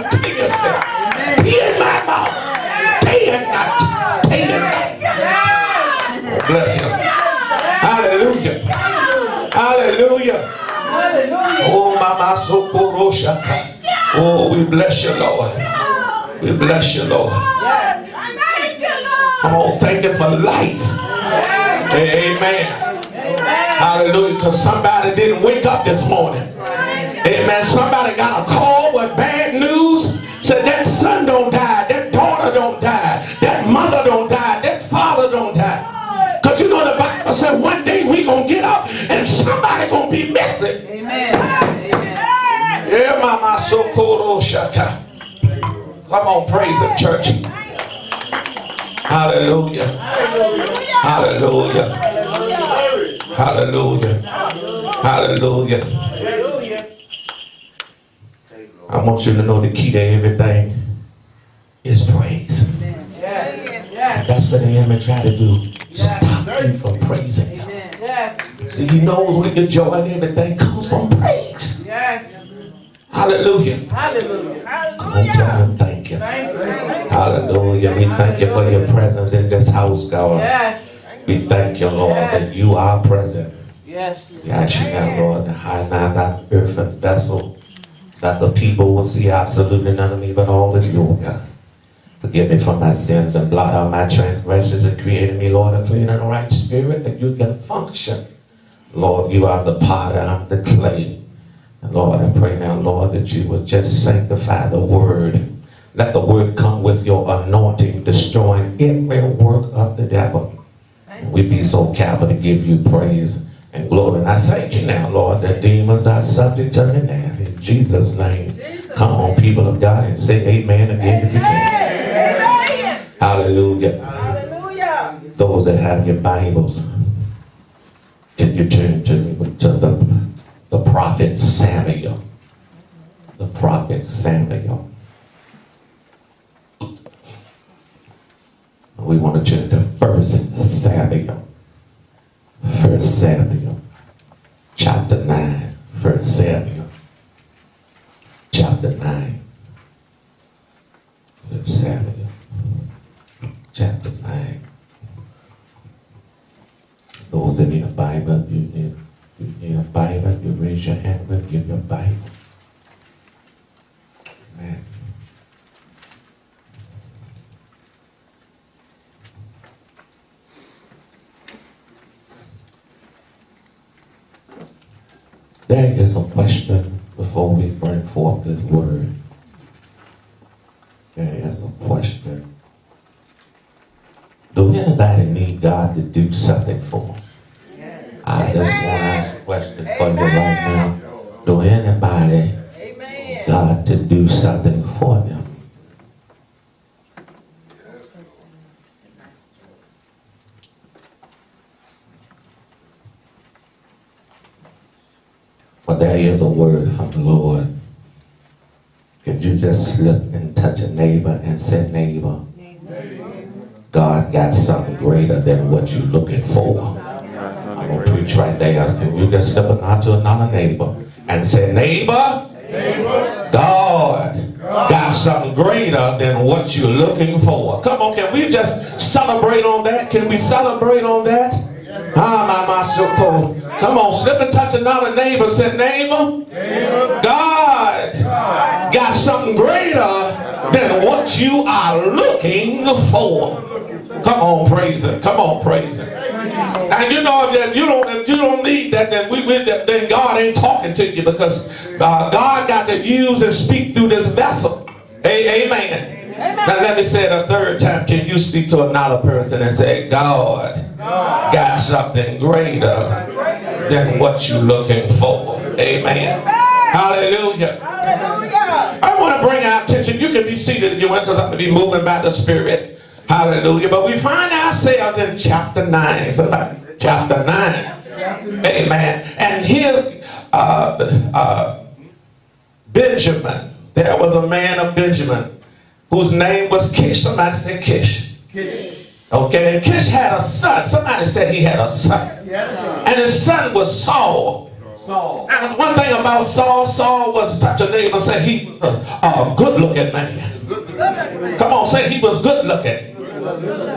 continuously. Be in my mouth. Day and night. Day and night. Bless him. Hallelujah. Hallelujah. Oh, Mama Sokorosha. Oh, we bless you, Lord. We bless you, Lord. Come on, thank you for life. Amen. Hallelujah. Because somebody didn't wake up this morning. Amen. Somebody got a call shaka. Come on, praise the church. Hallelujah. Hallelujah. Hallelujah. Hallelujah. Hallelujah. I want you to know the key to everything is praise. That's what the enemy try to do. Stop you from praising. Yes. See, he knows when your joy and everything comes from praise. Yes. Hallelujah. Hallelujah. Come on, tell him thank you. Thank you. Hallelujah. We thank you for your presence in this house, God. Yes. We thank you, Lord, that you are present. Yes. We ask you now, Lord, to hide now that earthen vessel, that the people will see absolutely none of me but all of you, God. Forgive me for my sins and blot out my transgressions and create in me, Lord, a clean and right spirit that you can function. Lord, you are the potter, I'm the clay. Lord, I pray now, Lord, that you would just sanctify the word. Let the word come with your anointing, destroying every work of the devil. And we be so careful to give you praise and glory. And I thank you now, Lord, that demons are subject to me now. In Jesus' name. Come on, people of God, and say amen again if you can. Hallelujah. Hallelujah. Those that have your Bibles, can you turn to, to the, the prophet Samuel? The prophet Samuel. We want to turn to First Samuel. First Samuel, chapter 9. First Samuel, chapter 9. First Samuel, chapter 9. Those that need a Bible, you need, need a Bible, you raise your hand, we'll give a Bible. Amen. There is a question before we bring forth this word. There is a question. Do anybody need God to do something for do something for them? But there is a word from the Lord. If you just slip and touch a neighbor and say, neighbor, God got something greater than what you're looking for. I'm going to preach right there. Can you just step out to another neighbor and say, neighbor, God got something greater than what you're looking for. Come on, can we just celebrate on that? Can we celebrate on that? Ah, my, my, so. Come on, slip and touch another neighbor. Say, neighbor, God got something greater than what you are looking for. Come on, praise it. Come on, praise it. And you know if you don't if you don't need that, then we with that, then God ain't talking to you because uh, God got to use and speak through this vessel. A- amen. Now let me say it a third time. Can you speak to another person and say, God got something greater than what you're looking for? Amen. Hallelujah. Hallelujah. I want to bring our attention. You can be seated if you want because I'm going to be moving by the Spirit. Hallelujah. But we find ourselves in chapter 9. Somebody chapter 9. Amen. And here's uh, uh, Benjamin. There was a man of Benjamin whose name was Kish. Somebody say Kish. Kish. Okay, and Kish had a son. Somebody said he had a son. Yes. And his son was Saul. Saul. And one thing about Saul, Saul was touch a neighbor and say he was a, a good looking man. Come on, say he was good looking.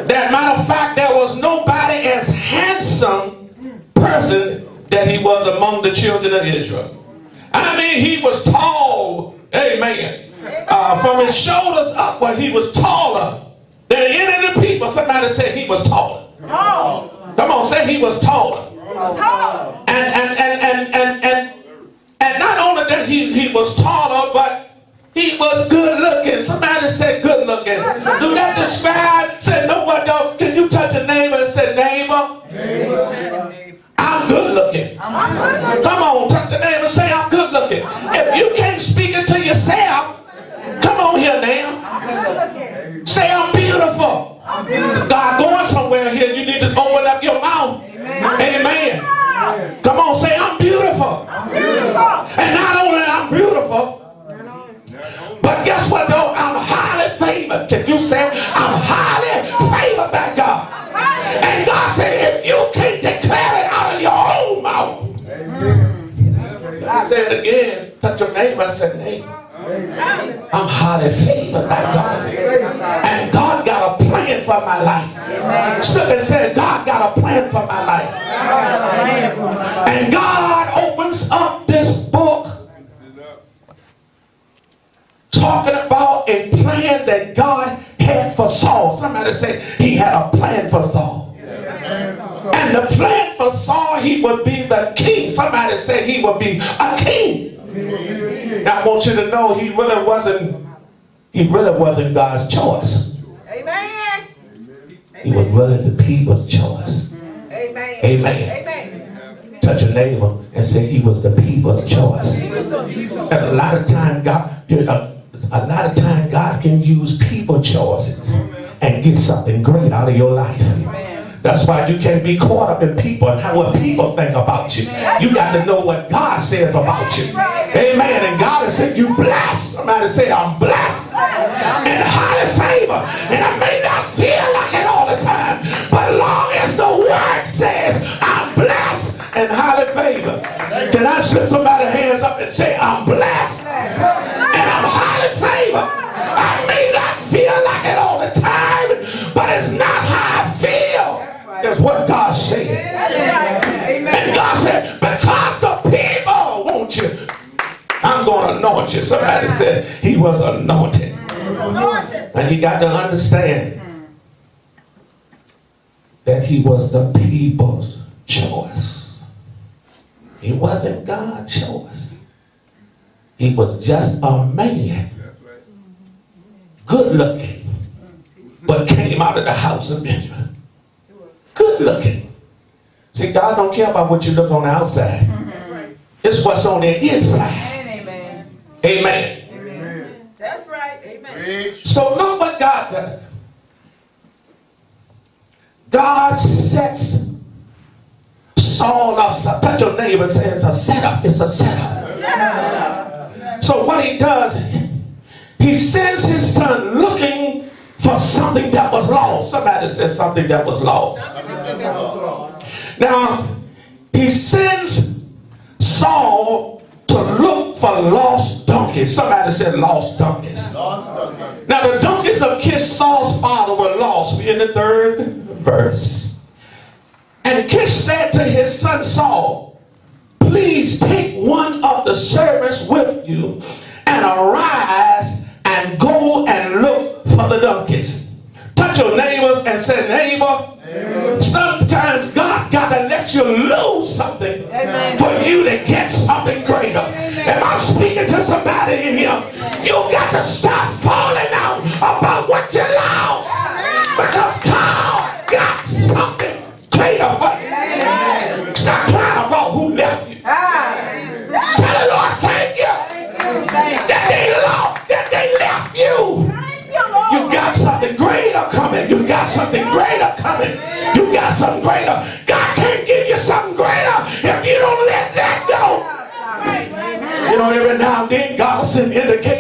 That matter of fact, there was nobody as handsome person that he was among the children of Israel. I mean, he was tall. Amen. Uh, from his shoulders upward, he was taller than any of the people. Somebody said he was taller. Come on, say he was taller. And and and and and and, and not only that he, he was taller, but he was good looking. Come on, touch the neighbor and say I'm good looking. If you can't speak it to yourself, come on here now. Say I'm beautiful. God going somewhere here. You need to open up your mouth. Amen. Come on, say I'm beautiful. And not only I'm beautiful, but guess what though? I'm highly favored. Can you say highly favored by God. And God got a plan for my life. Somebody said, God got a plan for my life. And God opens up this book talking about a plan that God had for Saul. Somebody said he had a plan for Saul. And the plan for Saul, he would be the king. Somebody said he would be a king. Now I want you to know he really wasn't, he really wasn't God's choice. Amen. He was really the people's choice. Amen. Amen. Amen. Touch a neighbor and say he was the people's choice. And a lot of time God, know, a lot of time God can use people choices and get something great out of your life. That's why you can't be caught up in people and how what people think about you. You got to know what God says about you. Amen. And God has said you blessed. Somebody say I'm blessed and highly favor. And I may not feel like it all the time, but long as the word says I'm blessed and highly favored. Can I slip somebody's hands up and say I'm blessed and I'm highly favored? I may not feel like it all the time, but it's not how I feel. It's what God said. I'm going to anoint you. Somebody said he was anointed. And you got to understand that he was the people's choice. He wasn't God's choice. He was just a man. Good looking. But came out of the house of Benjamin. Good looking. See, God don't care about what you look on the outside. Mm-hmm. It's what's on the inside. Amen. Amen. That's right. Amen. So know what God does. God sets Saul up. So touch your neighbor and say it's a setup. It's a setup. So what he does, he sends his son looking for something that was lost. Somebody says something that was lost. Now, he sends Saul to look for lost donkeys. Somebody said lost donkeys. Now, the donkeys of Kish, Saul's father, were lost. We in the third verse. And Kish said to his son Saul, Please take one of the servants with you and arise and go and look for the donkeys. Touch your neighbor and say, Neighbor, sometimes You lose something Amen. for you to get something greater. If I'm speaking to somebody in here, you got to stop falling out about what you lost because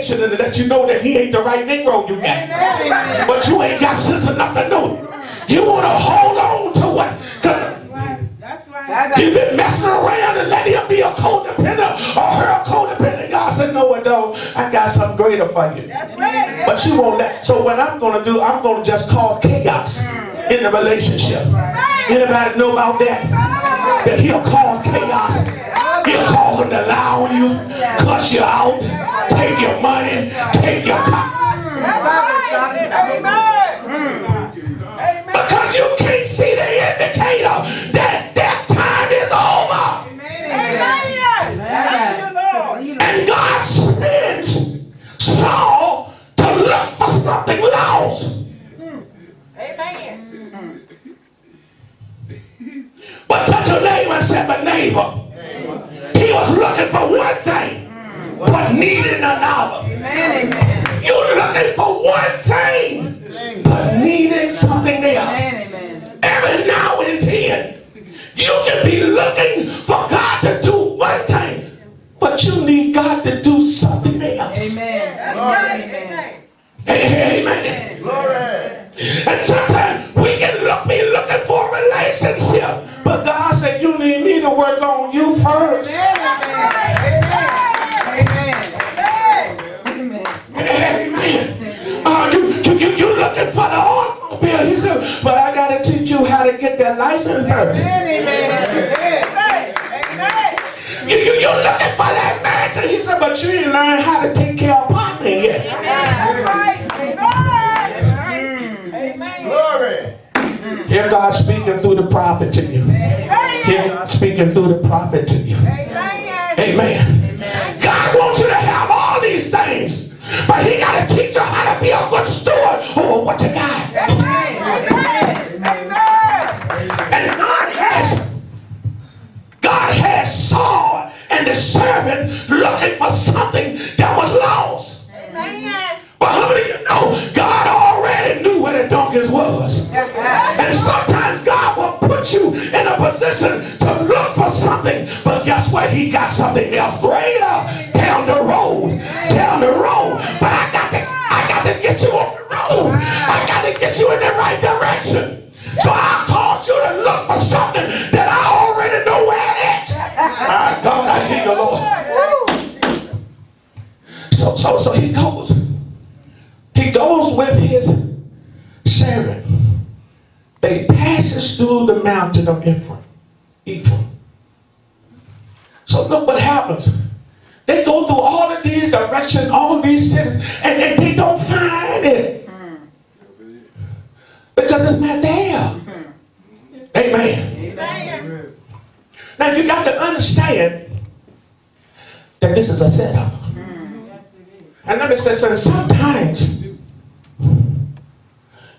send indication and let you know that he ain't the right Negro you got. But you ain't got sense enough to know. it. You want to hold on to what? 'cause That's right. You've been messing around and letting him be a codependent or her a codependent. God said, no, it don't. I got something greater for you. Right. But you won't let. So what I'm going to do, I'm going to just cause chaos in the relationship. Anybody know about that? That he'll cause chaos. He'll cause them to lie on you, cuss you out, take your money, take your car. Amen. Amen. Because you can't see the indicator another. Amen. Amen. You're looking for one thing, but needing something else. Amen. Every now and then, you can be looking for God to do one thing, but you need God to do something else. Amen. That's right. Amen. Hey, hey, amen. And sometimes Hear God speaking through the prophet to you. Amen. Amen. God wants you to have all these things, but He got to teach you how to be a good steward over what you got. Amen. Amen. And God has, God has Saul and the servant looking for something that was lost. But how many of you know God already knew where the donkeys was? And sometimes God will put you in a position to look for something, but guess what? He got something else greater down the road, down the road. But I got to, I got to get you on the road. I got to get you in the right direction. So I cause you to look for something that I already know where it is. My God, I hear the Lord. So, so, so he goes. He goes with his servant. They passes through the mountain of Ephraim. Ephraim. So look what happens. They go through all of these directions, all these sins, and, and they don't find it. Because it's not there. Amen. Now you got to understand that this is a setup. And let me say something. Sometimes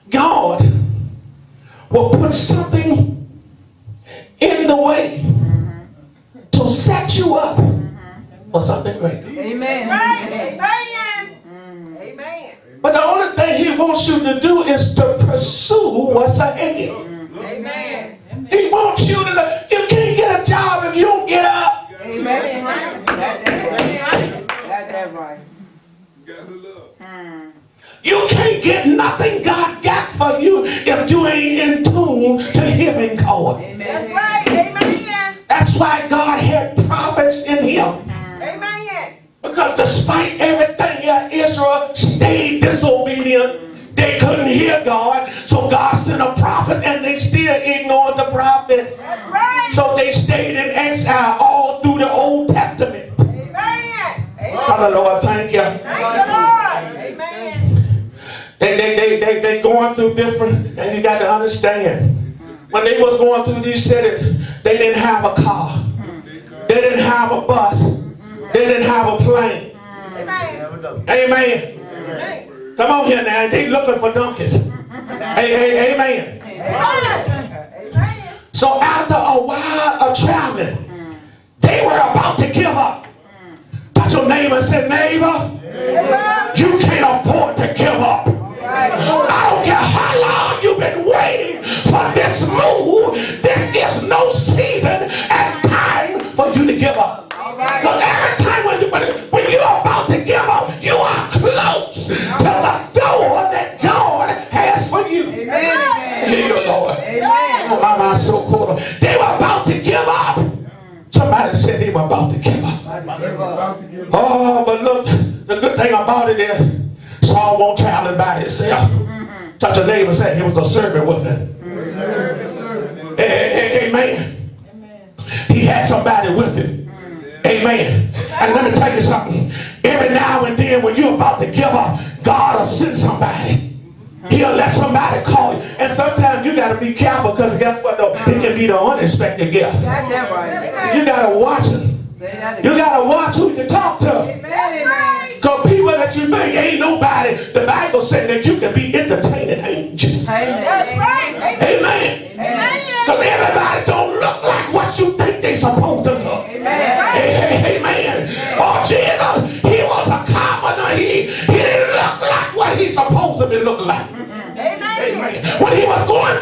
God will put something in the way to set you up mm-hmm. for something greater. Mm-hmm. But the only thing He wants you to do is to pursue what's ahead. Mm-hmm. Amen. He wants you to. You can't get a job if you don't get up. Amen. That's that right. You can't get nothing God got for you if you ain't in tune to Him and God. That's right. Amen. That's why God had prophets in Him. Amen. Because despite everything, Israel stayed disobedient. They couldn't hear God. So God sent a prophet and they still ignored the prophets. Right. So they stayed in exile all through the Old Testament. Amen. Hallelujah. Thank you. They, they, going through different, and you got to understand. When they was going through these cities, they didn't have a car. They didn't have a bus. They didn't have a plane. Amen. Amen. Come on here now. They looking for donkeys. Hey, hey, amen. So after a while of traveling, they were about to give up. Touch your neighbor and say, neighbor, waiting for this move. This is no season and time for you to give up. Because every time when, you, when you're about to give up, you are close to the door that God has for you. Hear you, Lord. Oh, my, so cool. They were about to give up. we're about to. About to give up. Oh, but look, the good thing about it is Saul won't traveling by himself. Touch a neighbor said he was a servant with him. A- a- a- Amen. He had somebody with him. Amen. And let me tell you something. Every now and then when you're about to give up, God will send somebody. He'll let somebody call you. And sometimes you got to be careful because guess what though? It can be the unexpected gift. Got that right. You got to watch it. Say that You got to watch who you talk to. Amen, amen. Because people that you think ain't nobody, the Bible said that you can be entertaining angels. Amen. That's right. Amen. Amen. Because everybody don't look like what you think they supposed to look. Amen. Hey, hey, hey. Oh, Jesus, he was a commoner. He, he didn't look like what he supposed to be looking like. Amen. Amen. When he was going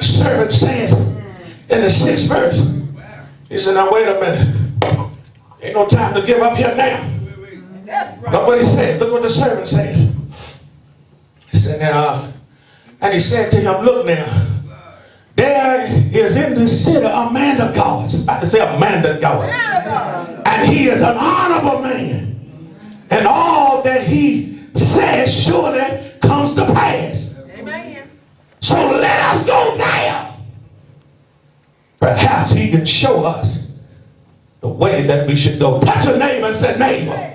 Servant says in the sixth verse, he said, now wait a minute. Ain't no time to give up here now. That's right. Look what he says. Look what the servant says. He said, now, and he said to him, look now, there is in this city a man of God. I was about to say a man of God. And he is an honorable man. And all that he says surely comes to pass. So let us go there. Perhaps he can show us the way that we should go. Touch a neighbor and say, neighbor,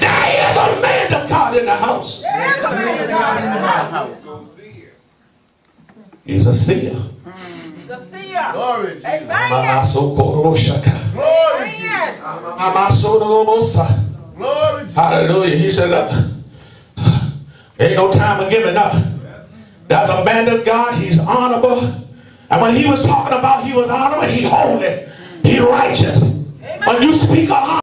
there is a man of God in the house. There's a man of God in the house. He's a seer. He's a seer. Glory. Amen. Glory. to Jesus. Amen. Glory. Hallelujah. He said, look, ain't no time of giving up. There's a man of God. He's honorable. And when he was talking about he was honorable, he holy. He righteous. When you speak of honor,